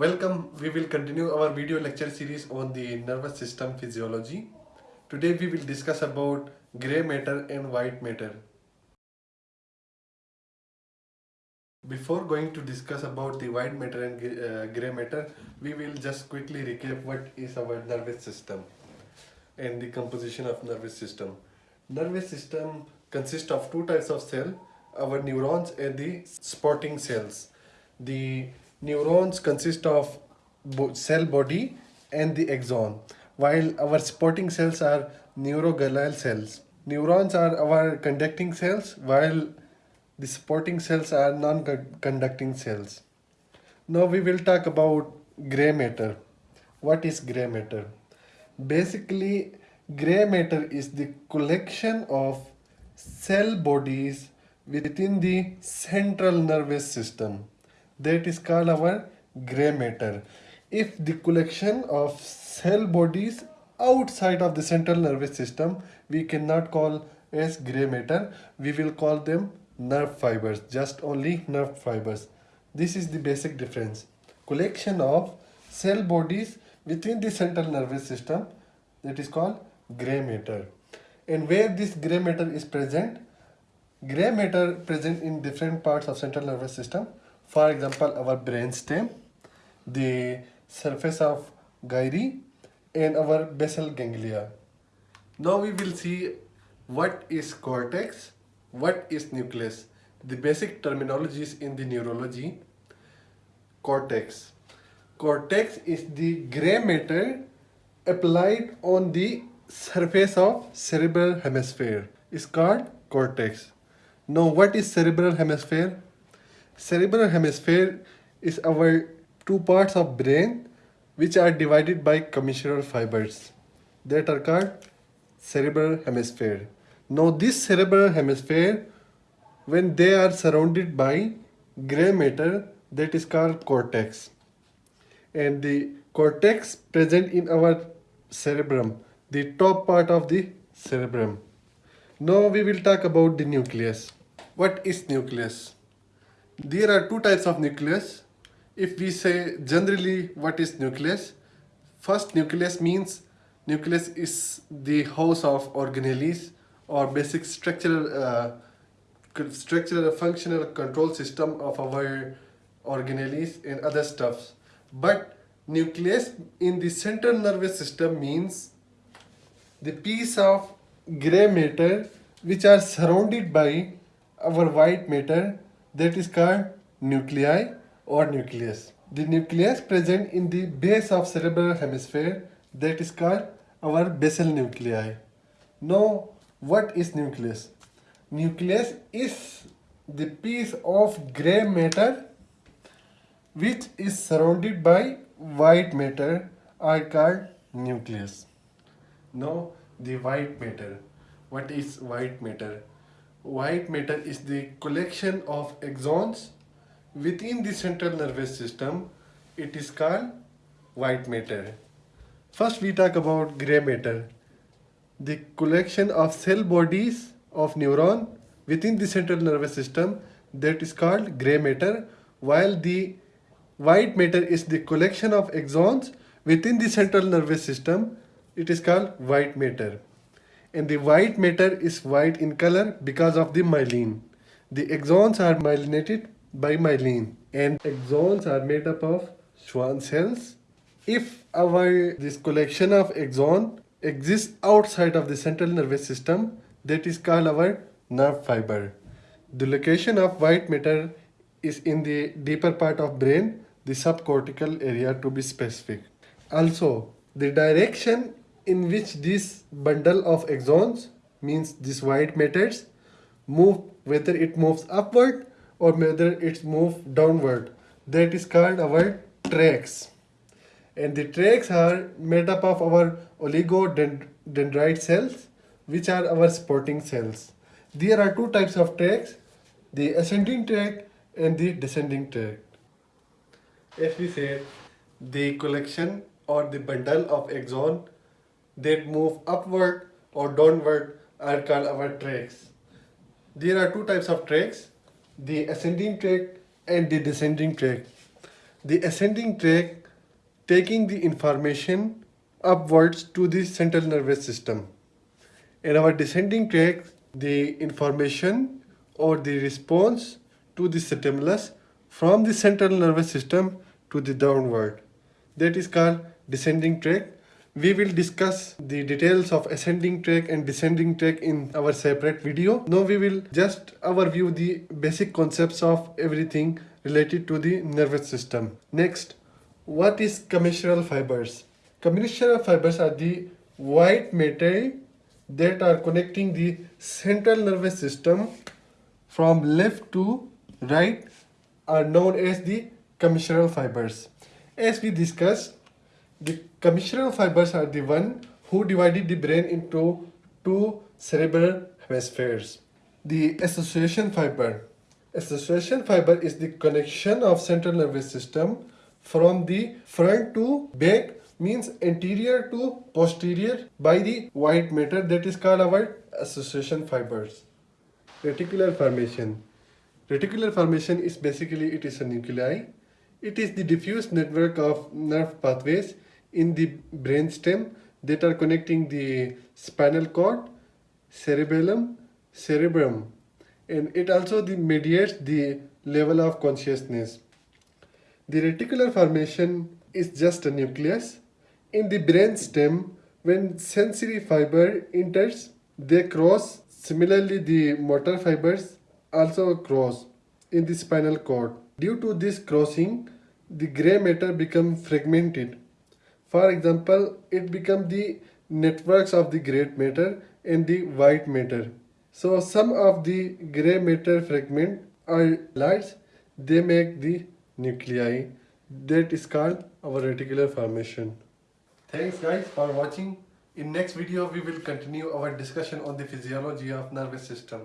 Welcome, we will continue our video lecture series on the nervous system physiology. Today we will discuss about gray matter and white matter. Before going to discuss about the white matter and uh, gray matter, we will just quickly recap what is our nervous system and the composition of nervous system. Nervous system consists of two types of cell, our neurons and the supporting cells. The neurons consist of cell body and the axon, while our supporting cells are neuroglial cells. Neurons are our conducting cells, while the supporting cells are non-conducting cells. Now we will talk about gray matter. What is gray matter? Basically, gray matter is the collection of cell bodies within the central nervous system. That is called our gray matter. If the collection of cell bodies outside of the central nervous system, we cannot call as gray matter. We will call them nerve fibers just only nerve fibers this is the basic difference collection of cell bodies within the central nervous system that is called gray matter and where this gray matter is present gray matter present in different parts of central nervous system for example our brain stem the surface of gyri and our basal ganglia now we will see what is cortex what is nucleus? The basic terminologies in the neurology. Cortex. Cortex is the gray matter applied on the surface of cerebral hemisphere. It's called cortex. Now what is cerebral hemisphere? Cerebral hemisphere is our two parts of brain which are divided by commissural fibers that are called cerebral hemisphere. Now this cerebral hemisphere, when they are surrounded by gray matter, that is called cortex. And the cortex present in our cerebrum, the top part of the cerebrum. Now we will talk about the nucleus. What is nucleus? There are two types of nucleus. If we say generally what is nucleus, first nucleus means nucleus is the house of organelles or basic structural uh, structural functional control system of our organelles and other stuffs but nucleus in the central nervous system means the piece of gray matter which are surrounded by our white matter that is called nuclei or nucleus the nucleus present in the base of cerebral hemisphere that is called our basal nuclei now what is nucleus? Nucleus is the piece of gray matter which is surrounded by white matter are called nucleus. Now the white matter. What is white matter? White matter is the collection of axons within the central nervous system. It is called white matter. First we talk about gray matter the collection of cell bodies of neuron within the central nervous system that is called gray matter while the white matter is the collection of axons within the central nervous system it is called white matter and the white matter is white in color because of the myelin the axons are myelinated by myelin and axons are made up of Schwann cells if our this collection of axon exists outside of the central nervous system that is called our nerve fiber. The location of white matter is in the deeper part of brain, the subcortical area to be specific. Also, the direction in which this bundle of axons means this white matters move whether it moves upward or whether it's move downward that is called our tracks and the tracks are made up of our oligodendroid cells which are our supporting cells. There are two types of tracks, the ascending tract and the descending tract. As we said, the collection or the bundle of axon that move upward or downward are called our tracks. There are two types of tracks, the ascending tract and the descending tract. the ascending track taking the information upwards to the central nervous system. In our descending track, the information or the response to the stimulus from the central nervous system to the downward. That is called descending track. We will discuss the details of ascending track and descending track in our separate video. Now we will just overview the basic concepts of everything related to the nervous system. Next, what is commissural fibers? Commissural fibers are the white matter that are connecting the central nervous system from left to right are known as the commissural fibers. As we discussed, the commissural fibers are the one who divided the brain into two cerebral hemispheres. The association fiber. Association fiber is the connection of central nervous system from the front to back means anterior to posterior by the white matter that is called our association fibers. Reticular formation. Reticular formation is basically it is a nuclei. It is the diffuse network of nerve pathways in the brainstem that are connecting the spinal cord, cerebellum, cerebrum and it also the mediates the level of consciousness. The reticular formation is just a nucleus. In the brain stem, when sensory fiber enters, they cross. Similarly, the motor fibers also cross in the spinal cord. Due to this crossing, the gray matter becomes fragmented. For example, it become the networks of the gray matter and the white matter. So some of the gray matter fragment are lights, they make the nuclei that is called our reticular formation. Thanks guys for watching. In next video we will continue our discussion on the physiology of nervous system.